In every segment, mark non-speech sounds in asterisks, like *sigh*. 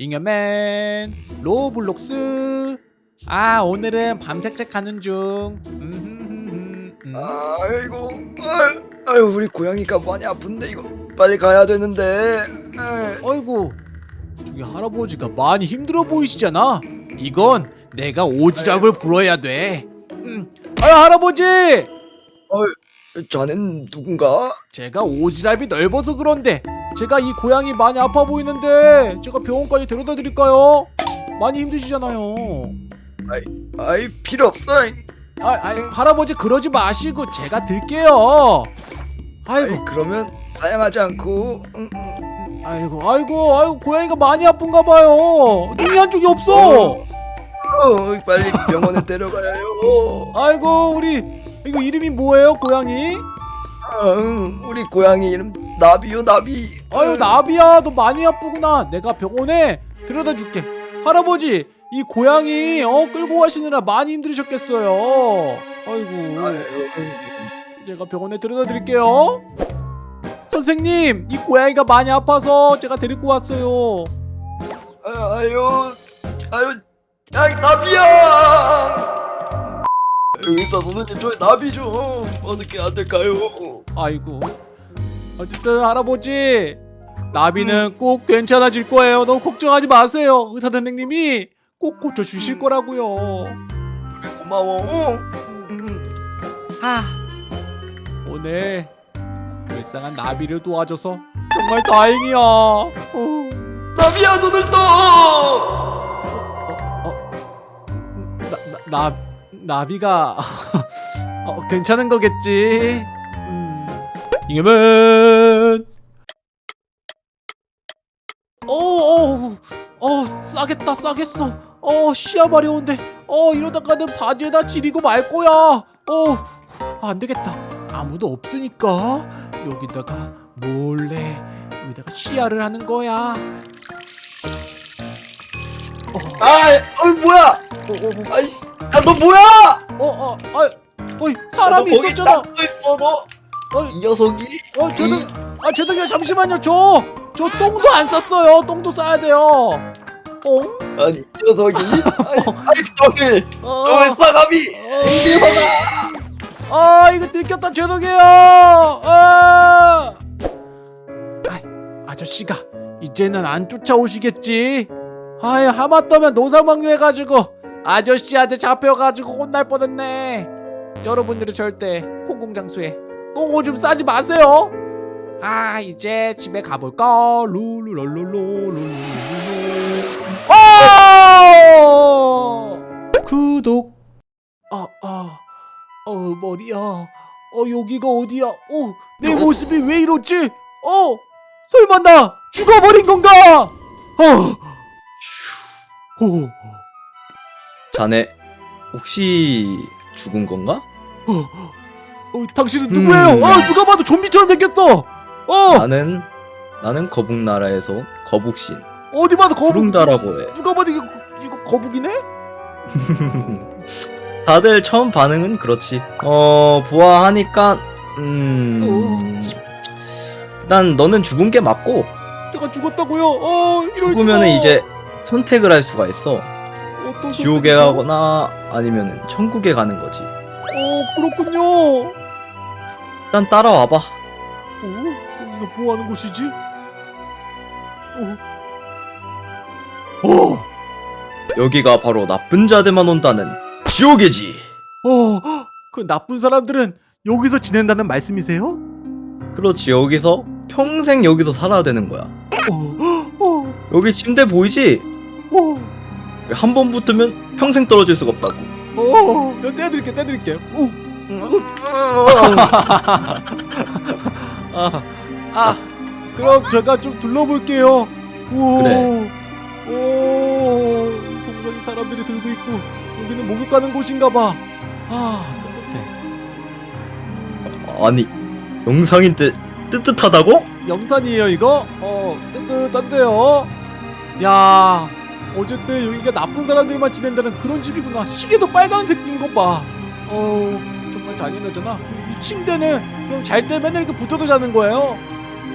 잉여맨 로블록스. 아 오늘은 밤산책 하는 중. 음, 음. 아이고. 아유, 아유 우리 고양이가 많이 아픈데 이거 빨리 가야 되는데. 어이구 저기 할아버지가 많이 힘들어 보이시잖아. 이건 내가 오지랖을 부려야 돼. 음. 아유 할아버지 자넨 누군가? 제가 오지랖이 넓어서 그런데 제가 이 고양이 많이 아파 보이는데 제가 병원까지 데려다 드릴까요? 많이 힘드시잖아요. 아이 필요 없어 아, 아 할아버지 그러지 마시고 제가 들게요. 아이고. 아이, 그러면 사양하지 않고. 음, 음. 아이고 아이고 아이고 고양이가 많이 아픈가 봐요. 눈이 한쪽이 없어. 어, 빨리 병원에 *laughs* 데려가야 해요. 아이고 우리 이거 이름이 뭐예요 고양이? 아, 응, 우리 고양이 이름 나비요 나비. 아유 나비야 너 많이 아프구나. 내가 병원에 데려다 줄게. 할아버지 이 고양이 어 끌고 가시느라 많이 힘들으셨겠어요. 아이고. 아유, 제가 병원에 데려다 드릴게요. 선생님 이 고양이가 많이 아파서 제가 데리고 왔어요. 아유 아유 야 나비야 의사 선생님 저희 나비 좀 어떻게 안 될까요? 아이고. 어쨌든 할아버지 나비는 꼭 괜찮아질 거예요. 너무 걱정하지 마세요. 의사 선생님이 꼭 고쳐주실 거라고요. 그래 고마워. 음. 아. 오늘 불쌍한 나비를 도와줘서 정말 다행이야. 어, 나비야 눈을 떠 나, 나, 나, 나비가 *laughs* 어, 괜찮은 거겠지? 음. 잉여맨! 어어 어, 싸겠다 싸겠어. 어 시야 마려운데 어 이러다가는 바지에다 지리고 말 거야. 어 안되겠다. 아무도 없으니까 여기다가 몰래 여기다가 시야를 하는 거야. 어, 아, 어 뭐야? 어, 어, 아이씨, 야너 뭐야? 어, 어, 아, 어이 사람이 너 거기 있었잖아. 딱 있어 너. 어, 이 녀석이. 어, 죄송, 아, 죄송해요. 잠시만요. 저, 저 똥도 안 쌌어요. 똥도 싸야 돼요. 어? 아니 이 녀석이. *laughs* 아이, 어, 너희 싸가미. 이 녀석아. 아, 이거 들켰다. 죄송해요. 아, 아저씨가 이제는 안 쫓아오시겠지. 아이, 하마터면 노상방뇨해가지고 아저씨한테 잡혀가지고 혼날 뻔했네. 여러분들은 절대 공공장소에 똥 오줌 싸지 마세요. 아, 이제 집에 가볼까? 룰루랄룰루 아! 구독. 아, 아, 어 머리야. 어 여기가 어디야? 어, 내 모습이 왜 이렇지? 어, 설마 나 죽어버린 건가? 어, 어, 자네 혹시 죽은 건가? 어, 당신은 누구예요? 음. 아, 누가 봐도 좀비처럼 생겼어. 어, 나는 나는 거북 나라에서 온 거북신 어디 봐도 거북. 부릉다라고 해. 누가 봐도 이거 이거 거북이네? *laughs* 다들 처음 반응은 그렇지. 어 보아하니까 음 일단 너는 죽은 게 맞고 제가 죽었다고요? 어, 죽으면은 수가. 이제 선택을 할 수가 있어. 지옥에? 가거나 아니면은 천국에 가는 거지. 어, 그렇군요. 일단 따라와봐. 어? 여기가 뭐 하는 곳이지? 어. 어. 여기가 바로 나쁜 자들만 온다는 지옥이지. 어. 그 나쁜 사람들은 여기서 지낸다는 말씀이세요? 그렇지 여기서 평생 여기서 살아야 되는 거야. 어. 어. 여기 침대 보이지? 어. 한번 붙으면 평생 떨어질 수가 없다고. 어. 야, 떼드릴게, 떼드릴게. 어. 아. 아. 그럼 제가 좀 둘러볼게요. 우와. 그래. 오. 동상이 사람들이 들고 있고 여기는 목욕 가는 곳인가 봐. 아, 따뜻해. 아니 영상인데 뜨뜻하다고? 영산이에요 이거? 어 뜨뜻한데요 야 어쨌든 여기가 나쁜 사람들만 지낸다는 그런 집이구나 시계도 빨간색인 거봐 어 정말 잔인하잖아 이 침대는 그럼 잘 때 맨날 이렇게 붙어도 자는 거예요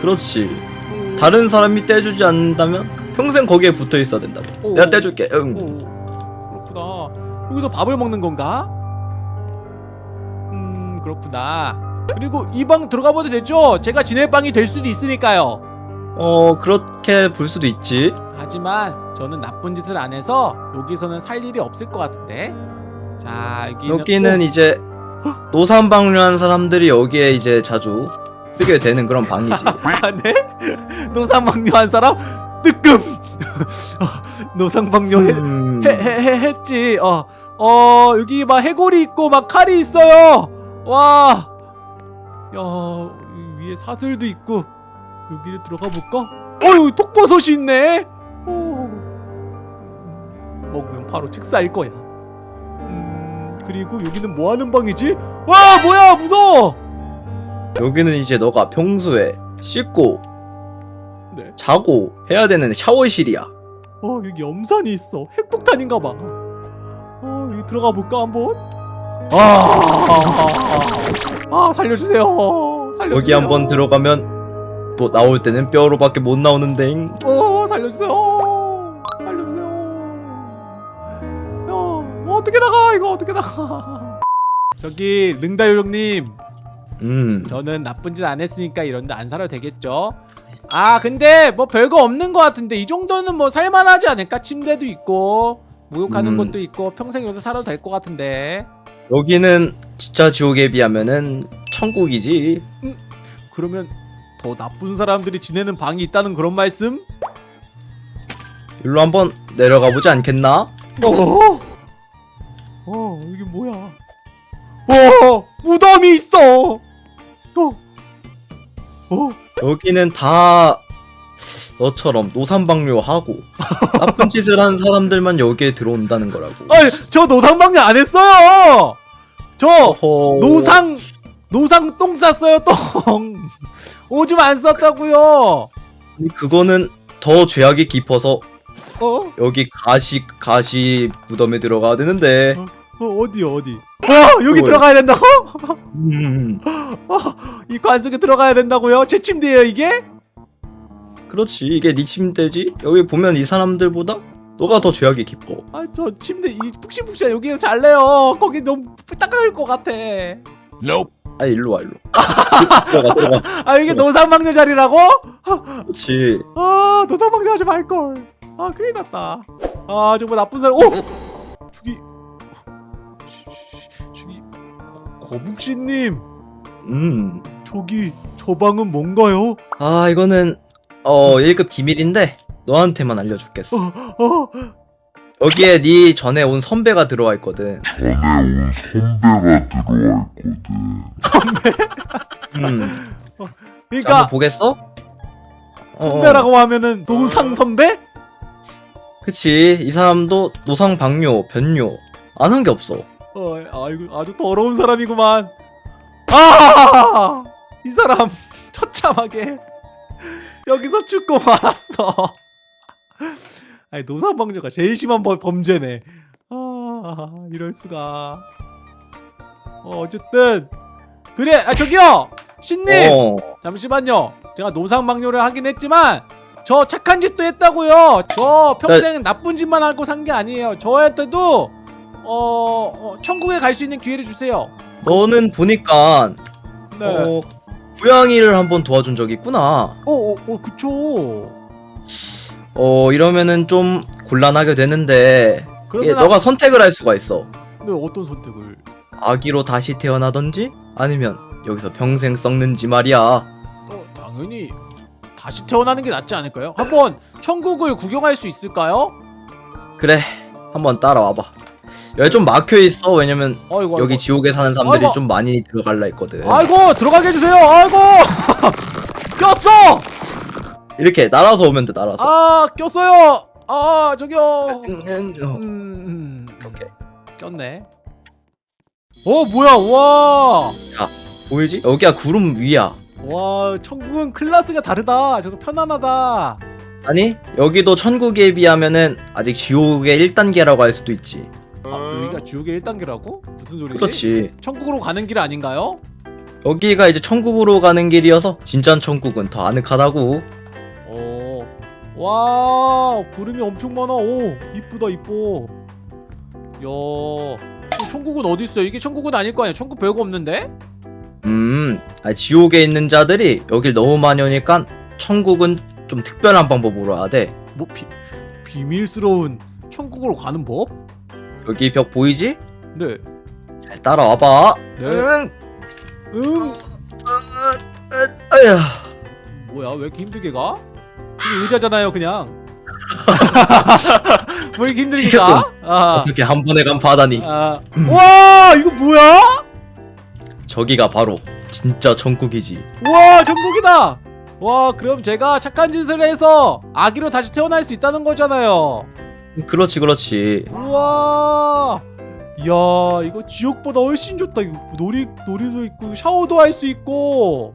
그렇지. 어, 다른 사람이 떼주지 않는다면 평생 거기에 붙어 있어야 된다고. 오. 내가 떼줄게. 응. 오, 그렇구나. 여기서 밥을 먹는 건가? 음, 그렇구나. 그리고 이 방 들어가 봐도 되죠? 제가 지낼 방이 될 수도 있으니까요. 어 그렇게 볼 수도 있지. 하지만 저는 나쁜 짓을 안 해서 여기서는 살 일이 없을 것 같은데. 자, 여기는 여기는 오, 이제 노산방류한 사람들이 여기에 이제 자주 쓰게 되는 그런 방이지. *laughs* 아, 네? 노상방뇨한 사람 뜨끔. *laughs* 노상방뇨 해, 음, 해, 해, 해, 했지. 어, 어, 여기 막 해골이 있고 막 칼이 있어요. 와, 야, 이 위에 사슬도 있고 여기를 들어가 볼까? 어유 독버섯이 있네. 오, 먹으면 바로 즉사일 거야. 음, 그리고 여기는 뭐 하는 방이지? 와, 뭐야, 무서워. 여기는 이제 너가 평소에 씻고 네. 자고 해야 되는 샤워실이야. 어, 여기 염산이 있어. 핵폭탄인가 봐. 어, 여기 들어가 볼까 한번? 아, 아, 살려주세요. 살려주세요. 여기 한번 들어가면 또 나올 때는 뼈로밖에 못 나오는데. 어. 살려주세요. 이거 어떻게 나가? *laughs* 저기 릉다 요정님, 음. 저는 나쁜 짓 안 했으니까 이런데 안 살아도 되겠죠? 아, 근데 뭐 별거 없는 것 같은데 이 정도는 뭐 살만하지 않을까? 침대도 있고 목욕하는 음. 것도 있고 평생 여기서 살아도 될 것 같은데. 여기는 진짜 지옥에 비하면은 천국이지. 그러면 더 나쁜 사람들이 지내는 방이 있다는 그런 말씀? 일로 한번 내려가 보지 않겠나? 어? 어 무덤이 있어. 어. 어 여기는 다 너처럼 노산방뇨하고 *laughs* 나쁜 짓을 한 사람들만 여기에 들어온다는 거라고. 아니 저 노상방뇨 안 했어요. 저 어허. 노상 노상 똥 쌌어요 똥. *laughs* 오줌 안 쌌다고요. 그거는 더 죄악이 깊어서 어? 여기 가시 가시 무덤에 들어가야 되는데. 어 어디 어디? 와 여기 뭐야? 들어가야 된다고? 음. 이 관속에 들어가야 된다고요? 제 침대예요 이게? 그렇지 이게 네 침대지. 여기 보면 이 사람들보다 너가 더 죄악이 깊어. 아 저 침대 이 푹신푹신 여기서 잘래요. 거기 너무 따가울 것 같아. 아 일로 와 일로. *laughs* 들어가 들어가. 아 이게 노상방뇨 자리라고? 그렇지. 아 노상방뇨 하지 말걸. 아 큰일 났다. 아 정말 나쁜 사람. 오 거북씨님 음. 저기 저 방은 뭔가요? 아 이거는 어 1급 기밀인데 너한테만 알려줄겠어. 어 여기에 네 전에 온 선배가 들어와 있거든. 전에 온 선배가 들어와 있거든. 음. 자, 그러니까 한번 보겠어? 어, 선배라고 하면은 노상 선배? 그치 이 사람도 노상 방뇨 변뇨 안 한 게 없어. 어, 아이고 아주 더러운 사람이구만. 아! 이 사람 *laughs* 처참하게 *laughs* 여기서 죽고 말았어. *laughs* 아니 노상방뇨가 제일 심한 범- 범죄네. 아, 이럴 수가. 어, 어쨌든 그래. 아 저기요. 신님. 어. 잠시만요. 제가 노상방뇨를 하긴 했지만 저 착한 짓도 했다고요. 저 평생 나쁜 짓만 하고 산 게 아니에요. 저한테도 어, 어 천국에 갈 수 있는 기회를 주세요. 너는 보니까 네. 어, 고양이를 한번 도와준 적이 있구나. 어, 어, 어, 그쵸. 어 이러면은 좀 곤란하게 되는데 그러면 너가 선택을 할 수가 있어. 네, 어떤 선택을? 아기로 다시 태어나던지 아니면 여기서 평생 썩는지 말이야. 어, 당연히 다시 태어나는 게 낫지 않을까요? 한번 천국을 구경할 수 있을까요? 그래 한번 따라와봐. 여기 좀 막혀 있어 왜냐면 아이고, 여기 아이고. 지옥에 사는 사람들이 아이고. 좀 많이 들어갈라 했거든. 아이고 들어가게 해주세요. 아이고 *laughs* 꼈어. 이렇게 날아서 오면 돼 날아서. 아 꼈어요. 아 저기요. 어. 음, 음. 오케이. 꼈네. 어 뭐야 와. 보이지? 여기가 구름 위야. 와 천국은 클래스가 다르다. 저거 편안하다. 아니 여기도 천국에 비하면은 아직 지옥의 1단계라고 할 수도 있지. 아, 여기가 지옥의 1단계라고? 무슨 소리지? 그렇지. 천국으로 가는 길 아닌가요? 여기가 이제 천국으로 가는 길이어서 진짜 천국은 더 아늑하다고. 어와 구름이 엄청 많아 오 이쁘다 이뻐 야이 천국은 어디 있어요 이게 천국은 아닐 거 아니야 천국 별거 없는데 음, 아, 지옥에 있는 자들이 여길 너무 많이 오니까 천국은 좀 특별한 방법으로 와야 돼. 뭐 비, 비밀스러운 천국으로 가는 법? 여기 벽 보이지? 네 잘 따라와봐. 네. 응. 응. 아야. 뭐야 왜 이렇게 힘들게 가? 의자잖아요 그냥 왜 *laughs* 이렇게 힘들게 가? 아, 어떻게 한 번에 간파하다니. 아. 와 이거 뭐야? 저기가 바로 진짜 천국이지. 와 천국이다 와 그럼 제가 착한 짓을 해서 아기로 다시 태어날 수 있다는 거잖아요 그렇지, 그렇지. 우와! 이야 이거 지옥보다 훨씬 좋다. 이거 놀이 놀이도 있고 샤워도 할 수 있고.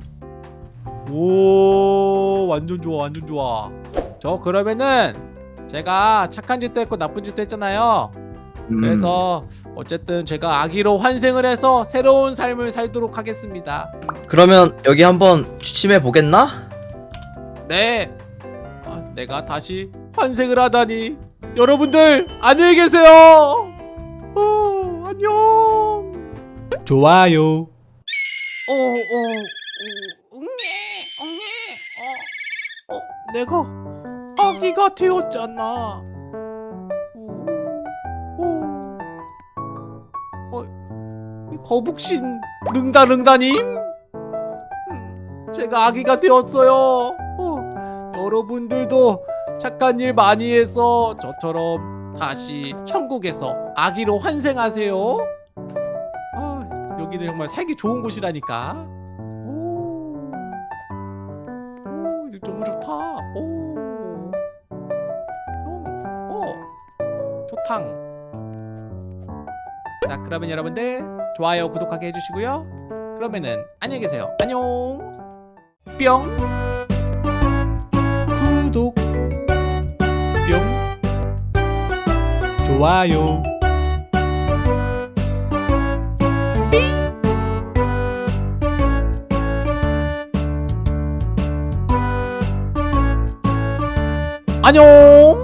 오 완전 좋아 완전 좋아. 저 그러면은 제가 착한 짓도 했고 나쁜 짓도 했잖아요. 음, 그래서 어쨌든 제가 아기로 환생을 해서 새로운 삶을 살도록 하겠습니다. 그러면 여기 한번 취침해 보겠나? 네. 아, 내가 다시 환생을 하다니 여러분들 안녕히 계세요. 어, 안녕. 좋아요. 어, 어, 어, 응애, 응애, 어, 어, 내가 아기가 되었잖아. 어, 거북신 릉다릉다님, 음, 제가 아기가 되었어요. 어, 여러분들도 착한 일 많이 해서 저처럼 다시 천국에서 아기로 환생하세요. 아, 여기는 정말 살기 좋은 곳이라니까. 오, 오, 너무 좋다. 오, 오, 오, 좋탕. 자, 그러면 여러분들 좋아요, 구독하게 해주시고요. 그러면은 안녕히 계세요. 안녕. 뿅. 좋아요. 안녕